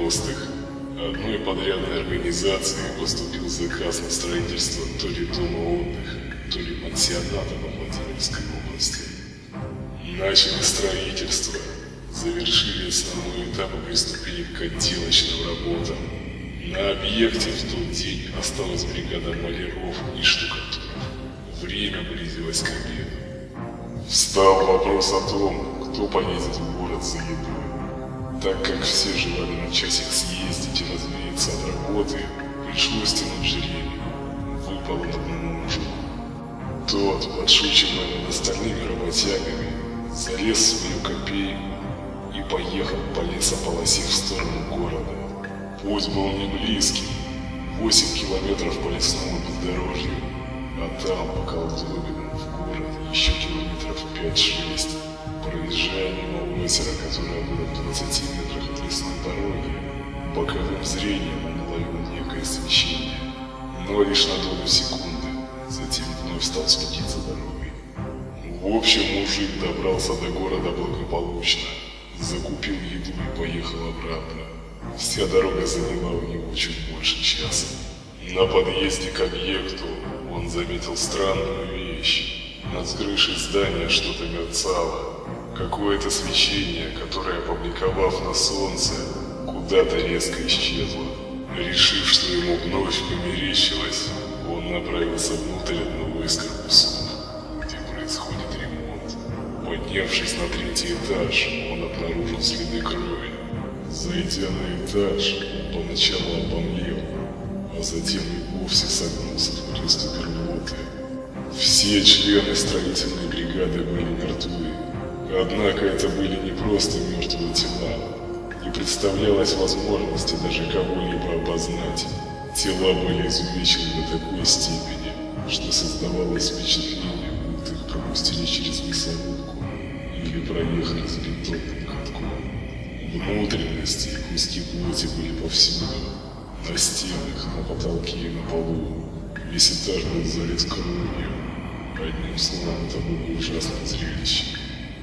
90-х. Одной подрядной организации поступил заказ на строительство то ли дома отдыха, то ли пансионата во Владимирской области. Начали строительство, завершили основной этап и приступили к отделочным работам. На объекте в тот день осталась бригада маляров и штукатуров. Время близилось к обеду. Встал вопрос о том, кто поедет в город за едой. Так как все желали на часик съездить и развеяться от работы, пришлось тянуть жребий. Выпал он одному мужу. Тот, подшучивая над остальными работягами, залез в свою копейку и поехал по лесополосе в сторону города. Путь был не близкий, 8 километров по лесному бездорожью, а там, по колдобинам, в город еще километров 5-6. Проезжая мимо озера, которое было в 20 метрах от лесной дороги, боковым зрением он уловил некое свечение, но лишь на долю секунды, затем вновь стал следить за дорогой. В общем, мужик добрался до города благополучно, закупил еду и поехал обратно. Вся дорога заняла у него чуть больше часа. На подъезде к объекту он заметил странную вещь. Над крышей здания что-то мерцало. Какое-то свечение, которое, опубликовав на солнце, куда-то резко исчезло. Решив, что ему вновь померещилось, он направился внутрь одного из корпусов, где происходит ремонт. Поднявшись на третий этаж, он обнаружил следы крови. Зайдя на этаж, он поначалу обомлел, а затем и вовсе согнулся в приступе рвоты. Все члены строительной бригады были мертвы. Однако это были не просто мертвые тела. Не представлялось возможности даже кого-либо опознать. Тела были изувечены до такой степени, что создавалось впечатление, будто их пропустили через мясорубку или проехали с бетонным катком. Внутренности и куски плоти были повсюду. На стенах, на потолке и на полу. Весь этаж был залит кровью. Одним словом, это было ужасное зрелище.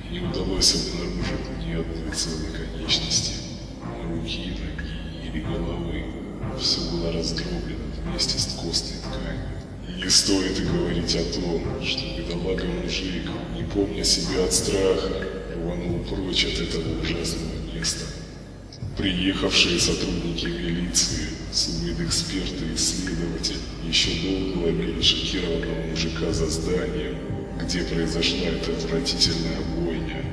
Не удалось обнаружить ни одной целой конечности, руки, ноги или головы. Все было раздроблено вместе с костной тканью. Не стоит и говорить о том, что бедолага-мужик, не помня себя от страха, рванул прочь от этого ужасного места. Приехавшие сотрудники милиции, судмедэксперты и исследователь еще долго ловили шокированного мужика за зданием, где произошла эта отвратительная бойня.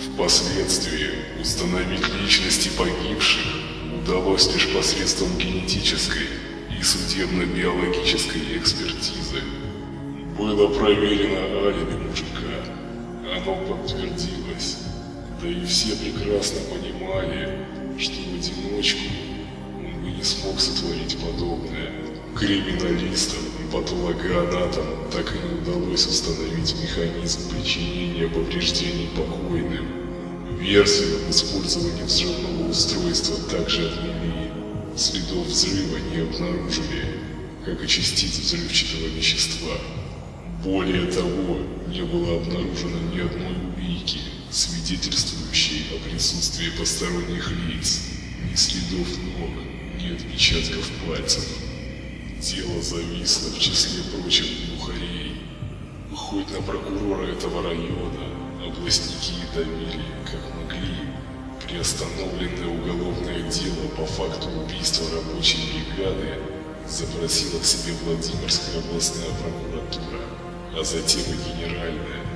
Впоследствии установить личности погибших удалось лишь посредством генетической и судебно-биологической экспертизы. Было проверено алиби мужика, оно подтвердилось, да и все прекрасно понимали, что в одиночку он бы не смог сотворить подобное. Криминалистам и патологоанатомам так и не удалось установить механизм причинения повреждений покойным. Версию об использовании взрывного устройства также отмели. Следов взрыва не обнаружили, как и частиц взрывчатого вещества. Более того, не было обнаружено ни одной улики, свидетельствующей о присутствии посторонних лиц, ни следов ног, ни отпечатков пальцев. Дело зависло в числе прочих глухарей. Хоть на прокурора этого района областники давили, как могли. Приостановленное уголовное дело по факту убийства рабочей бригады запросила к себе Владимирская областная прокуратура, а затем и генеральная.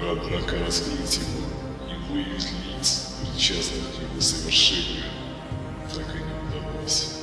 Однако раскрыть его и выявить лиц, причастных к его совершению, так и не удалось.